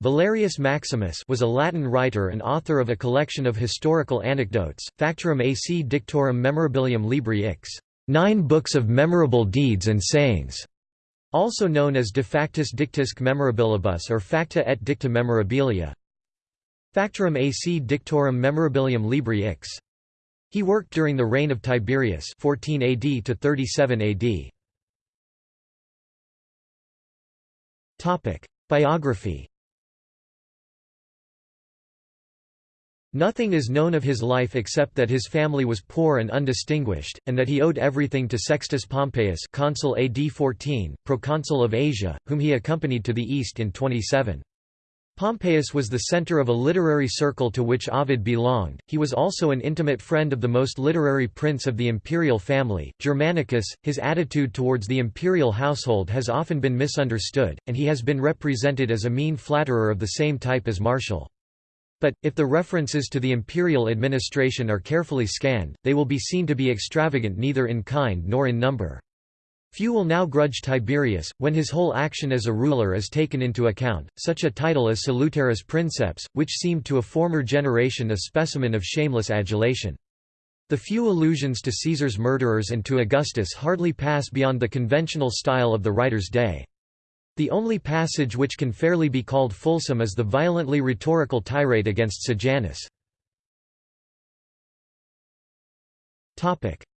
Valerius Maximus was a Latin writer and author of a collection of historical anecdotes, Factorum AC Dictorum Memorabilium Libri Ix, nine books of memorable deeds and sayings, also known as De Factis Dictisque Memorabilibus or Facta et Dicta Memorabilia. Factorum AC Dictorum Memorabilium Libri Ix. He worked during the reign of Tiberius 14 AD to 37 AD. Topic: Biography Nothing is known of his life except that his family was poor and undistinguished, and that he owed everything to Sextus Pompeius consul AD 14, proconsul of Asia, whom he accompanied to the east in 27. Pompeius was the center of a literary circle to which Ovid belonged. He was also an intimate friend of the most literary prince of the imperial family, Germanicus. His attitude towards the imperial household has often been misunderstood, and he has been represented as a mean flatterer of the same type as Martial. But, if the references to the imperial administration are carefully scanned, they will be seen to be extravagant neither in kind nor in number. Few will now grudge Tiberius, when his whole action as a ruler is taken into account, such a title as Salutaris Princeps, which seemed to a former generation a specimen of shameless adulation. The few allusions to Caesar's murderers and to Augustus hardly pass beyond the conventional style of the writer's day. The only passage which can fairly be called fulsome is the violently rhetorical tirade against Sejanus.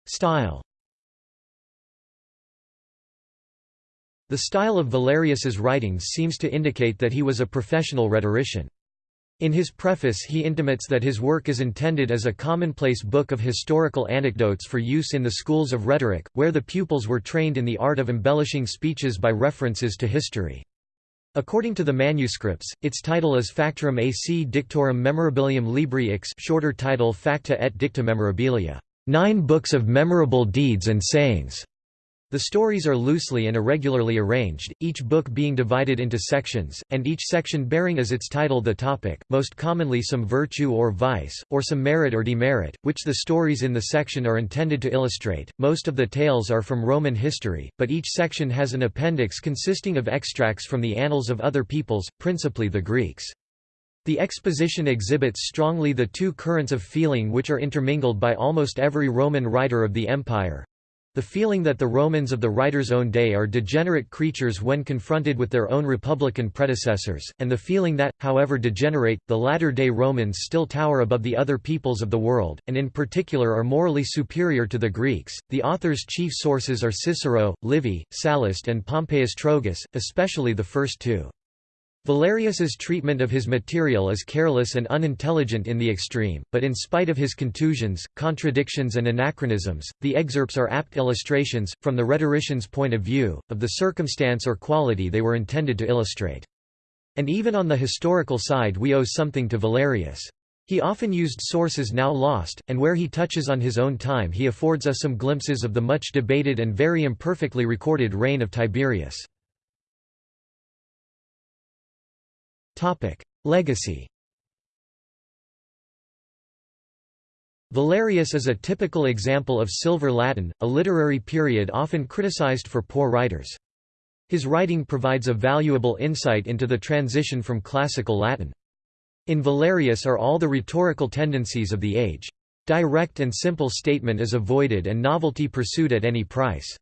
Style The style of Valerius's writings seems to indicate that he was a professional rhetorician. In his preface he intimates that his work is intended as a commonplace book of historical anecdotes for use in the schools of rhetoric, where the pupils were trained in the art of embellishing speeches by references to history. According to the manuscripts, its title is Factorum AC Dictorum Memorabilium Libri Ix shorter title Facta et Dicta Memorabilia, nine books of memorable deeds and sayings. The stories are loosely and irregularly arranged, each book being divided into sections, and each section bearing as its title the topic, most commonly some virtue or vice, or some merit or demerit, which the stories in the section are intended to illustrate. Most of the tales are from Roman history, but each section has an appendix consisting of extracts from the annals of other peoples, principally the Greeks. The exposition exhibits strongly the two currents of feeling which are intermingled by almost every Roman writer of the empire, the feeling that the Romans of the writer's own day are degenerate creatures when confronted with their own republican predecessors, and the feeling that, however degenerate, the latter-day Romans still tower above the other peoples of the world, and in particular are morally superior to the Greeks. The author's chief sources are Cicero, Livy, Sallust and Pompeius Trogus, especially the first two. Valerius's treatment of his material is careless and unintelligent in the extreme, but in spite of his contusions, contradictions and anachronisms, the excerpts are apt illustrations, from the rhetorician's point of view, of the circumstance or quality they were intended to illustrate. And even on the historical side we owe something to Valerius. He often used sources now lost, and where he touches on his own time he affords us some glimpses of the much debated and very imperfectly recorded reign of Tiberius. Legacy Valerius is a typical example of Silver Latin, a literary period often criticized for poor writers. His writing provides a valuable insight into the transition from classical Latin. In Valerius are all the rhetorical tendencies of the age. Direct and simple statement is avoided and novelty pursued at any price.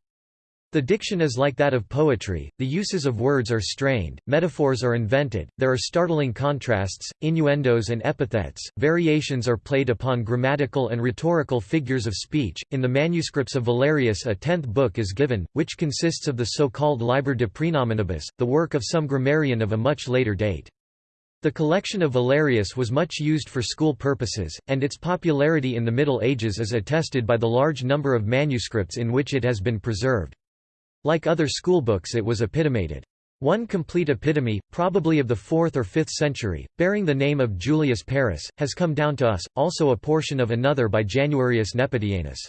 The diction is like that of poetry, the uses of words are strained, metaphors are invented, there are startling contrasts, innuendos and epithets, variations are played upon grammatical and rhetorical figures of speech. In the manuscripts of Valerius, a tenth book is given, which consists of the so called Liber de Praenominibus, the work of some grammarian of a much later date. The collection of Valerius was much used for school purposes, and its popularity in the Middle Ages is attested by the large number of manuscripts in which it has been preserved. Like other schoolbooks it was epitomated. One complete epitome, probably of the 4th or 5th century, bearing the name of Julius Paris, has come down to us, also a portion of another by Januarius Nepotianus.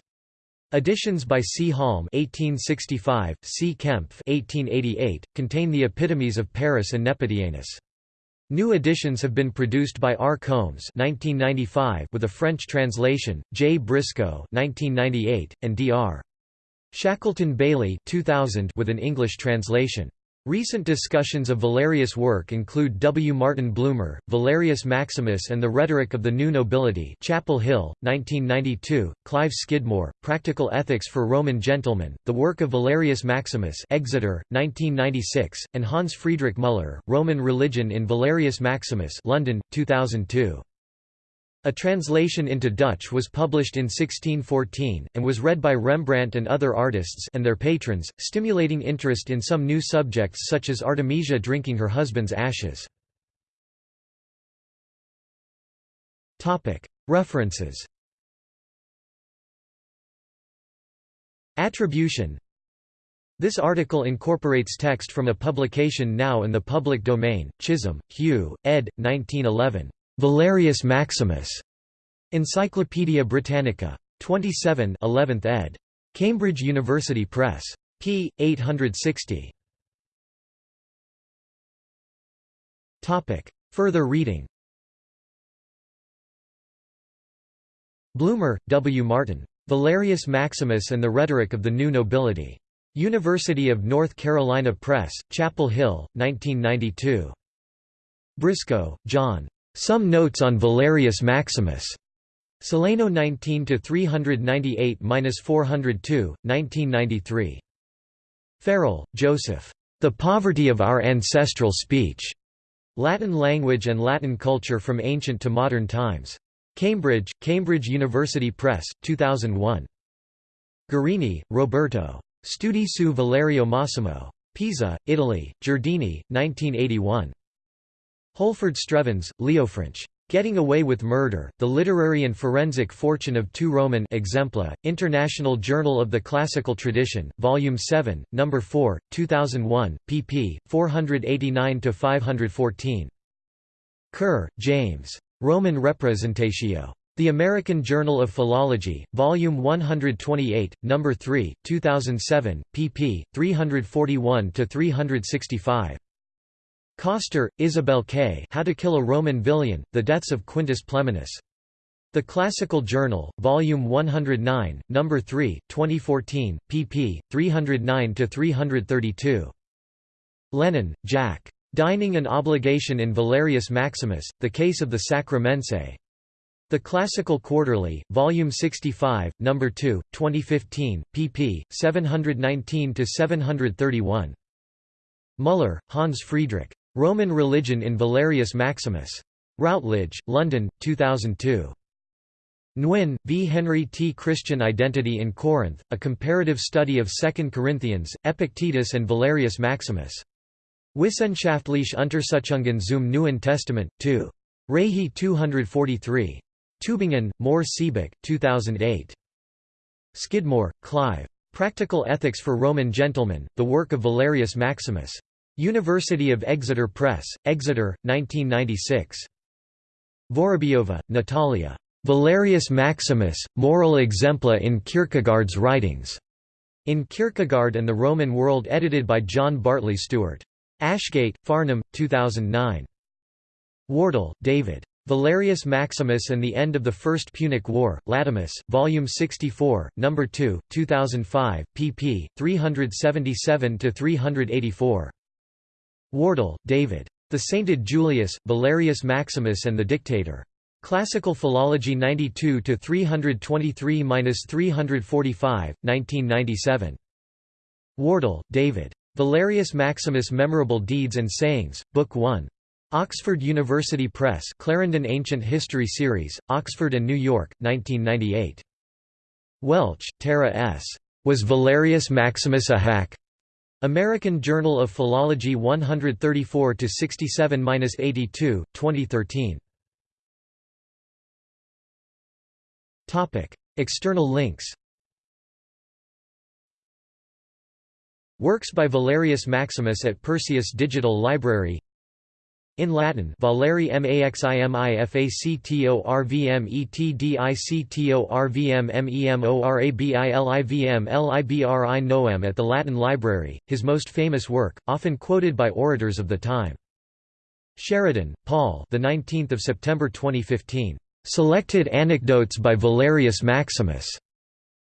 Editions by C. Halm (1865), C. Kempf (1888) contain the epitomes of Paris and Nepotianus. New editions have been produced by R. Combes (1995) with a French translation, J. Briscoe (1998), and D. R. Shackleton Bailey 2000 with an English translation. Recent discussions of Valerius' work include W. Martin Bloomer, Valerius Maximus and the Rhetoric of the New Nobility Chapel Hill, 1992, Clive Skidmore, Practical Ethics for Roman Gentlemen, The Work of Valerius Maximus Exeter, 1996, and Hans Friedrich Müller, Roman Religion in Valerius Maximus London, 2002. A translation into Dutch was published in 1614, and was read by Rembrandt and other artists and their patrons, stimulating interest in some new subjects such as Artemisia drinking her husband's ashes. References Attribution This article incorporates text from a publication now in the public domain, Chisholm, Hugh, ed. 1911. Valerius Maximus. Encyclopædia Britannica. 27 11th ed. Cambridge University Press. p. 860. Topic. Further reading Bloomer, W. Martin. Valerius Maximus and the Rhetoric of the New Nobility. University of North Carolina Press, Chapel Hill, 1992. Briscoe, John. Some Notes on Valerius Maximus. Sileno 19 398-402, 1993. Farrell, Joseph. The Poverty of Our Ancestral Speech. Latin Language and Latin Culture from Ancient to Modern Times. Cambridge, Cambridge University Press, 2001. Guerini, Roberto. Studi su Valerio Massimo. Pisa, Italy, Giardini, 1981. Holford Strevens, Leofranc. Getting Away with Murder, The Literary and Forensic Fortune of Two Roman Exempla, International Journal of the Classical Tradition, Volume 7, No. 4, 2001, pp. 489–514. Kerr, James. Roman Representatio. The American Journal of Philology, Volume 128, No. 3, 2007, pp. 341–365. Coster, Isabel K. How to Kill a Roman Villain, The Deaths of Quintus Pleminius. The Classical Journal, Volume 109, No. 3, 2014, pp. 309–332. Lennon, Jack. Dining and Obligation in Valerius Maximus, The Case of the Sacramense. The Classical Quarterly, Volume 65, No. 2, 2015, pp. 719–731. Müller, Hans Friedrich. Roman Religion in Valerius Maximus. Routledge, London, 2002. Nguyen, V. Henry T. Christian Identity in Corinth, A Comparative Study of 2 Corinthians, Epictetus and Valerius Maximus. Wissenschaftliche Untersuchungen zum Neuen Testament, 2. Reihe 243. Tübingen, Mohr Siebeck, 2008. Skidmore, Clive. Practical Ethics for Roman Gentlemen, the work of Valerius Maximus. University of Exeter Press, Exeter, 1996. Vorobyova, Natalia. Valerius Maximus, Moral Exempla in Kierkegaard's Writings. In Kierkegaard and the Roman World edited by John Bartley Stewart. Ashgate, Farnham, 2009. Wardle, David. Valerius Maximus and the End of the First Punic War, Latomus, Volume 64, No. 2, 2005, pp. 377–384. Wardle, David. The Sainted Julius, Valerius Maximus and the Dictator. Classical Philology 92 323-345, 1997. Wardle, David. Valerius Maximus Memorable Deeds and Sayings, Book 1. Oxford University Press Clarendon Ancient History Series, Oxford and New York, 1998. Welch, Tara S. Was Valerius Maximus a hack? American Journal of Philology 134–67–82, 2013 Topic: External links. Works by Valerius Maximus at Perseus Digital Library in Latin Valeri maximifactorvmetdictorvmmemorabilivm libri noem at the Latin Library, his most famous work, often quoted by orators of the time. Sheridan, Paul the 19th of September 2015. Selected Anecdotes by Valerius Maximus.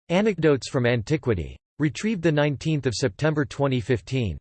Anecdotes from Antiquity. Retrieved 19 September 2015.